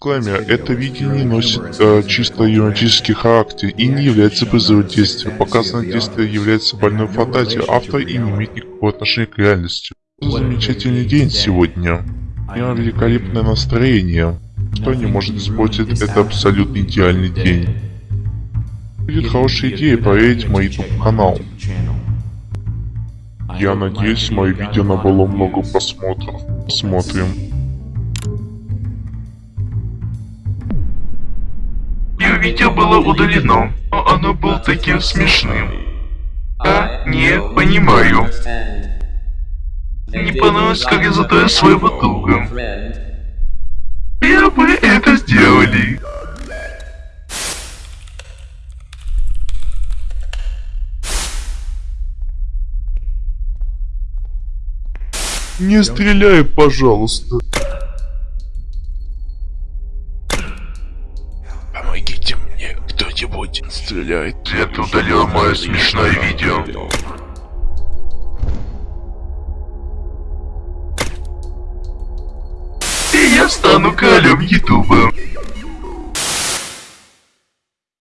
Дисклеймер. Это видео не носит э, чисто юридический характер и не является призывом действия. Показанное действие является больной фантазией автора и не имеет никакого отношения к реальности. Замечательный день сегодня. У меня великолепное настроение. Что не может испортить это абсолютно идеальный день. Будет хорошая идея проверить мой YouTube канал. Я надеюсь, мое видео набрало много просмотров. Посмотрим. Видео было удалено, но оно было таким смешным. А, не понимаю. Не понравилось, как я задаю своего друга. Я бы это сделали. Не стреляй, пожалуйста. Помогите мне, кто-нибудь стреляет. Это удалил мое смешное видео. И я стану королем Ютуба.